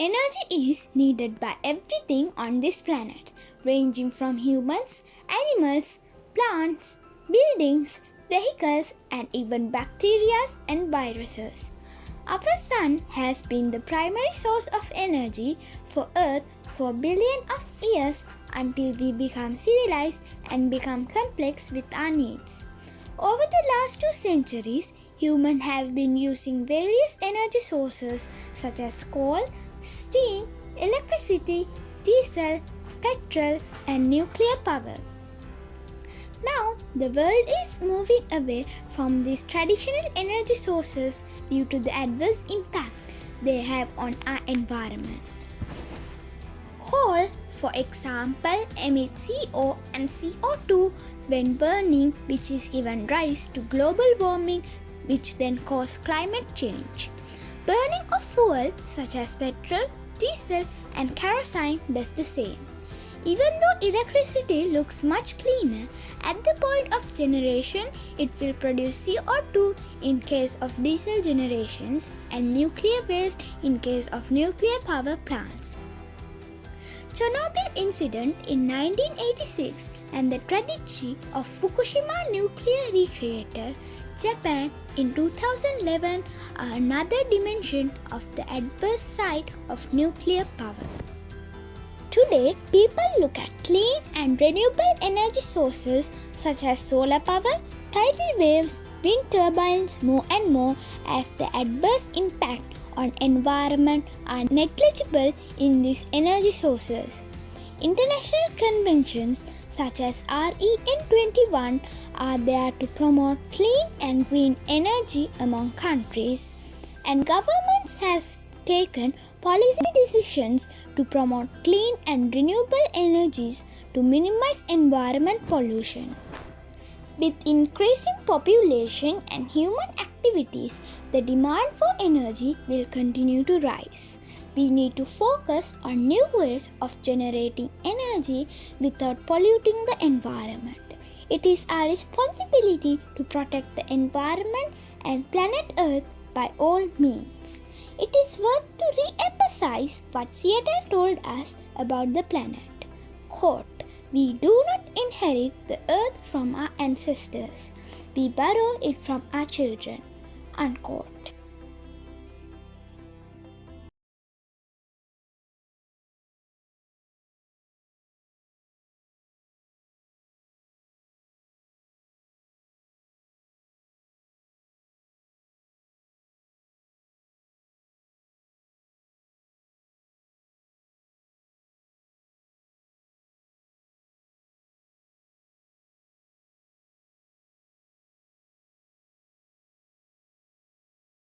Energy is needed by everything on this planet, ranging from humans, animals, plants, buildings, vehicles, and even bacteria and viruses. Our sun has been the primary source of energy for Earth for billions of years until we become civilized and become complex with our needs. Over the last two centuries, humans have been using various energy sources such as coal, steam, electricity, diesel, petrol, and nuclear power. Now, the world is moving away from these traditional energy sources due to the adverse impact they have on our environment. Coal, for example, emits CO and CO2 when burning, which is given rise to global warming, which then cause climate change. Burning of fuel such as petrol, diesel, and kerosene does the same. Even though electricity looks much cleaner, at the point of generation it will produce CO2 in case of diesel generations and nuclear waste in case of nuclear power plants. Chernobyl incident in 1986 and the tragedy of Fukushima nuclear reactor, Japan in 2011 another dimension of the adverse side of nuclear power. Today, people look at clean and renewable energy sources such as solar power, tidal waves, wind turbines more and more as the adverse impact on environment are negligible in these energy sources. International conventions such as REN21 are there to promote clean and green energy among countries and governments has taken policy decisions to promote clean and renewable energies to minimize environment pollution. With increasing population and human activities, the demand for energy will continue to rise. We need to focus on new ways of generating energy without polluting the environment. It is our responsibility to protect the environment and planet Earth by all means. It is worth to re-emphasize what Seattle told us about the planet. Quote, we do not inherit the earth from our ancestors. We borrow it from our children. Unquote.